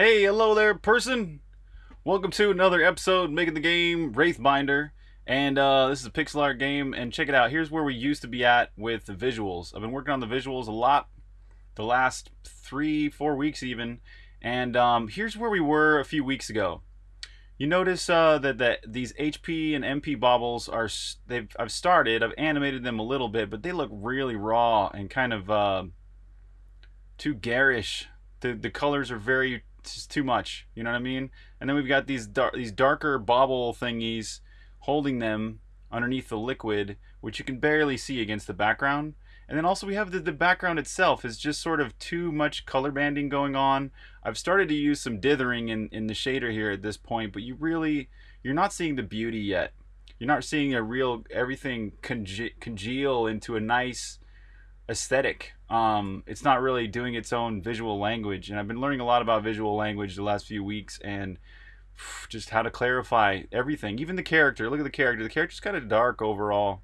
Hey, hello there, person. Welcome to another episode making the game Wraithbinder. And uh, this is a pixel art game, and check it out. Here's where we used to be at with the visuals. I've been working on the visuals a lot the last three, four weeks even. And um, here's where we were a few weeks ago. You notice uh, that, that these HP and MP baubles are they've I've started I've animated them a little bit but they look really raw and kind of uh, too garish the the colors are very just too much. You know what I mean? And then we've got these dar these darker bauble thingies holding them underneath the liquid, which you can barely see against the background. And then also we have the, the background itself is just sort of too much color banding going on. I've started to use some dithering in, in the shader here at this point, but you really, you're not seeing the beauty yet. You're not seeing a real, everything conge congeal into a nice, aesthetic. Um, it's not really doing its own visual language, and I've been learning a lot about visual language the last few weeks, and just how to clarify everything, even the character. Look at the character. The character's kind of dark overall,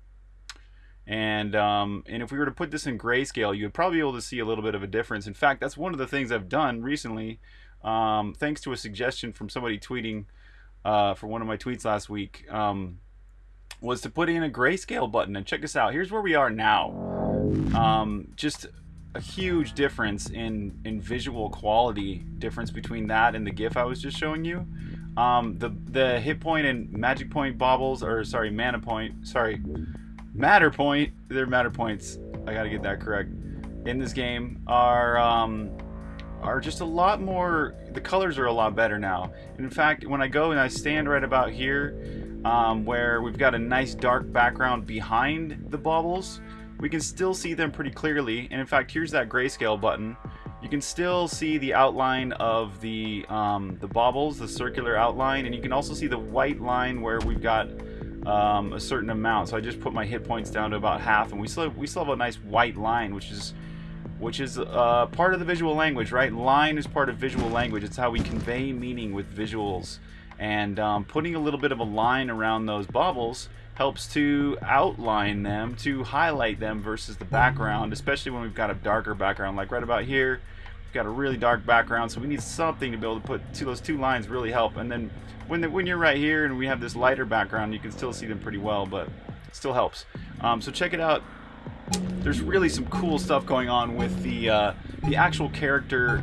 and um, and if we were to put this in grayscale, you'd probably be able to see a little bit of a difference. In fact, that's one of the things I've done recently, um, thanks to a suggestion from somebody tweeting uh, for one of my tweets last week. Um, was to put in a grayscale button and check this out. Here's where we are now um, just a huge difference in in visual quality difference between that and the GIF I was just showing you. Um, the the hit point and magic point baubles, or sorry, mana point, sorry, matter point. They're matter points. I gotta get that correct. In this game are um, are just a lot more. The colors are a lot better now. In fact, when I go and I stand right about here, um, where we've got a nice dark background behind the baubles we can still see them pretty clearly. And in fact, here's that grayscale button. You can still see the outline of the, um, the baubles, the circular outline, and you can also see the white line where we've got um, a certain amount. So I just put my hit points down to about half, and we still have, we still have a nice white line, which is which is uh, part of the visual language, right? Line is part of visual language. It's how we convey meaning with visuals. And um, putting a little bit of a line around those baubles helps to outline them, to highlight them versus the background, especially when we've got a darker background. Like right about here, we've got a really dark background, so we need something to be able to put two, those two lines really help. And then when, the, when you're right here and we have this lighter background, you can still see them pretty well, but still helps. Um, so check it out. There's really some cool stuff going on with the, uh, the actual character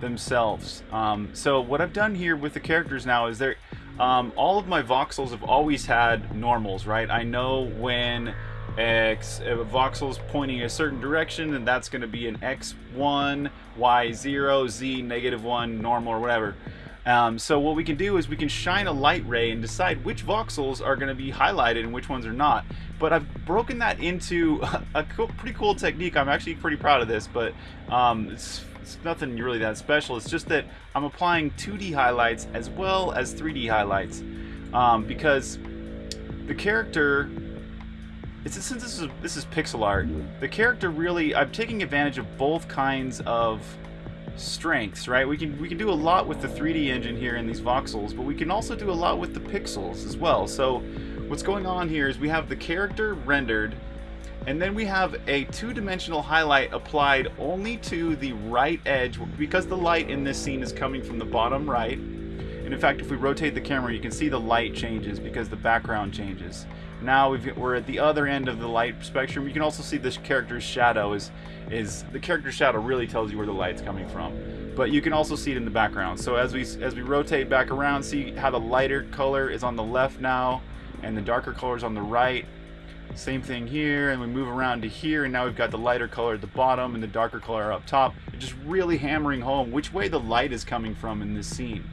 themselves. Um, so what I've done here with the characters now is they're um, all of my voxels have always had normals, right? I know when X a voxel's pointing a certain direction, and that's going to be an X1, Y0, Z negative 1, normal, or whatever. Um, so what we can do is we can shine a light ray and decide which voxels are going to be highlighted and which ones are not. But I've broken that into a cool, pretty cool technique. I'm actually pretty proud of this, but um, it's it's nothing really that special. It's just that I'm applying 2D highlights as well as 3D highlights um, because the character it's, since this is this is pixel art, the character really I'm taking advantage of both kinds of strengths, right? We can we can do a lot with the 3D engine here in these voxels, but we can also do a lot with the pixels as well. So what's going on here is we have the character rendered and then we have a two-dimensional highlight applied only to the right edge because the light in this scene is coming from the bottom right. And in fact, if we rotate the camera, you can see the light changes because the background changes. Now we are at the other end of the light spectrum. You can also see this character's shadow is, is the character's shadow really tells you where the light's coming from. But you can also see it in the background. So as we as we rotate back around, see how the lighter color is on the left now, and the darker color is on the right. Same thing here, and we move around to here, and now we've got the lighter color at the bottom and the darker color up top. just really hammering home which way the light is coming from in this scene.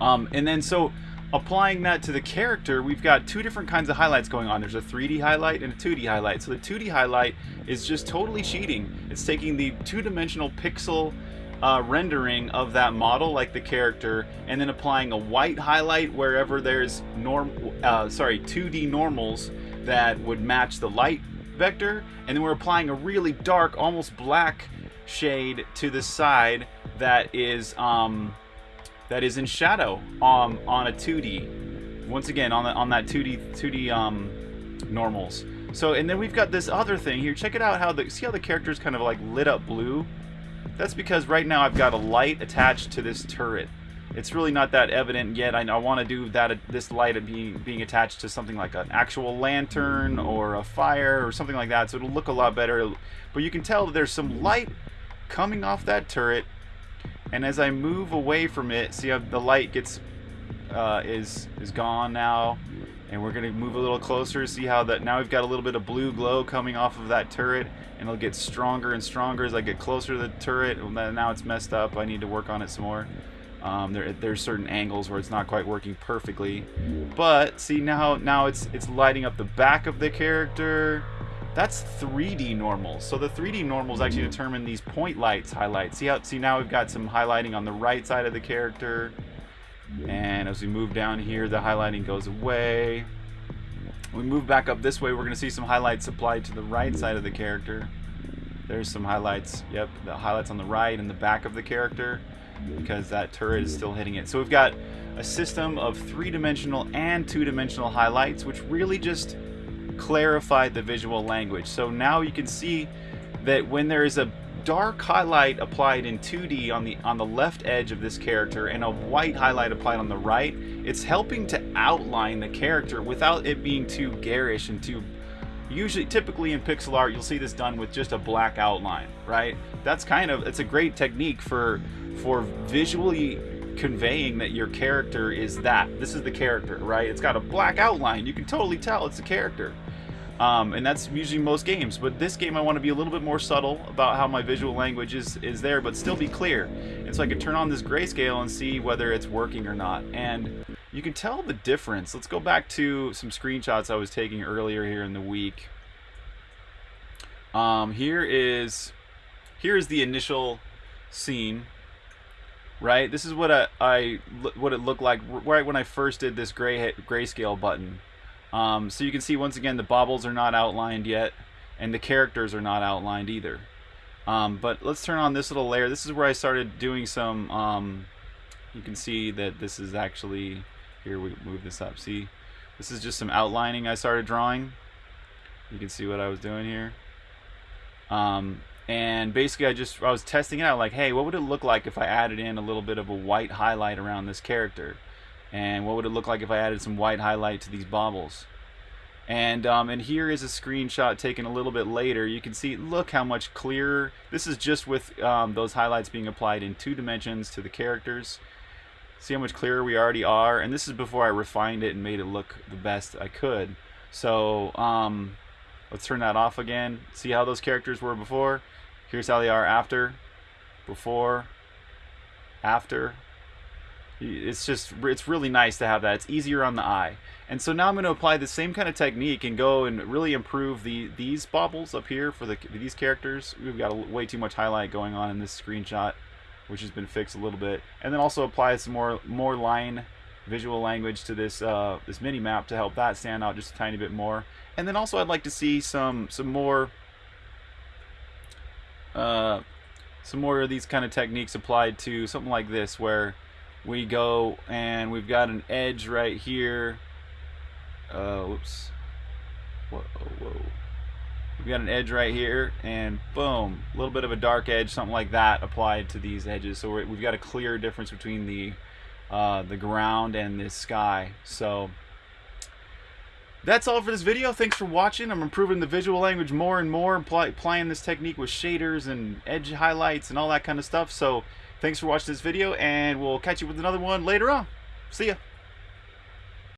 Um, and then so applying that to the character, we've got two different kinds of highlights going on. There's a 3D highlight and a 2D highlight. So the 2D highlight is just totally cheating. It's taking the two-dimensional pixel uh, rendering of that model, like the character, and then applying a white highlight wherever there's norm, uh, sorry, 2D normals that would match the light vector and then we're applying a really dark almost black shade to the side that is um, that is in shadow um, on a 2D once again on the, on that 2D 2D um, normals so and then we've got this other thing here check it out how the see how the characters kind of like lit up blue That's because right now I've got a light attached to this turret. It's really not that evident yet. I, I want to do that this light being being attached to something like an actual lantern or a fire or something like that, so it'll look a lot better. But you can tell there's some light coming off that turret, and as I move away from it, see how the light gets uh, is is gone now, and we're gonna move a little closer. See how that now we've got a little bit of blue glow coming off of that turret, and it'll get stronger and stronger as I get closer to the turret. Now it's messed up. I need to work on it some more. Um, there, there's certain angles where it's not quite working perfectly, but see now now it's it's lighting up the back of the character. That's 3D normals. So the 3D normals actually mm-hmm. determine these point lights highlights. See how see now we've got some highlighting on the right side of the character. And as we move down here, the highlighting goes away. When we move back up this way, we're going to see some highlights applied to the right side of the character. There's some highlights. Yep, the highlights on the right and the back of the character because that turret is still hitting it. So we've got a system of three-dimensional and two-dimensional highlights, which really just clarify the visual language. So now you can see that when there is a dark highlight applied in 2D on the on the left edge of this character and a white highlight applied on the right, it's helping to outline the character without it being too garish and too usually typically in pixel art you'll see this done with just a black outline right that's kind of it's a great technique for for visually conveying that your character is that. This is the character right? It's got a black outline. You can totally tell it's a character. Um, and that's usually most games. But this game I want to be a little bit more subtle about how my visual language is is there but still be clear. And so I can turn on this grayscale and see whether it's working or not. And you can tell the difference. Let's go back to some screenshots I was taking earlier here in the week. Um, here is here is the initial scene. Right, this is what I, I what it looked like right when I first did this gray grayscale button. Um, so you can see once again the baubles are not outlined yet, and the characters are not outlined either. Um, but let's turn on this little layer. This is where I started doing some. Um, you can see that this is actually here we move this up. See, this is just some outlining I started drawing. You can see what I was doing here. Um, and basically I just I was testing it out like hey what would it look like if I added in a little bit of a white highlight around this character and what would it look like if I added some white highlight to these baubles and um, and here is a screenshot taken a little bit later you can see look how much clearer this is just with um, those highlights being applied in two dimensions to the characters See how much clearer we already are? And this is before I refined it and made it look the best I could. So, um, let's turn that off again. See how those characters were before? Here's how they are after. Before. After. It's just, it's really nice to have that. It's easier on the eye. And so now I'm going to apply the same kind of technique and go and really improve the these baubles up here for the these characters. We've got a, way too much highlight going on in this screenshot which has been fixed a little bit, and then also apply some more more line visual language to this uh, this mini map to help that stand out just a tiny bit more. And then also I'd like to see some some more uh, some more of these kind of techniques applied to something like this where we go and we've got an edge right here. Uh, whoops. Whoa, whoa. We've got an edge right here, and boom, a little bit of a dark edge, something like that applied to these edges. So we have got a clear difference between the uh, the ground and the sky. So that's all for this video. Thanks for watching. I'm improving the visual language more and more, apply, applying this technique with shaders and edge highlights and all that kind of stuff. So thanks for watching this video, and we'll catch you with another one later on. See ya.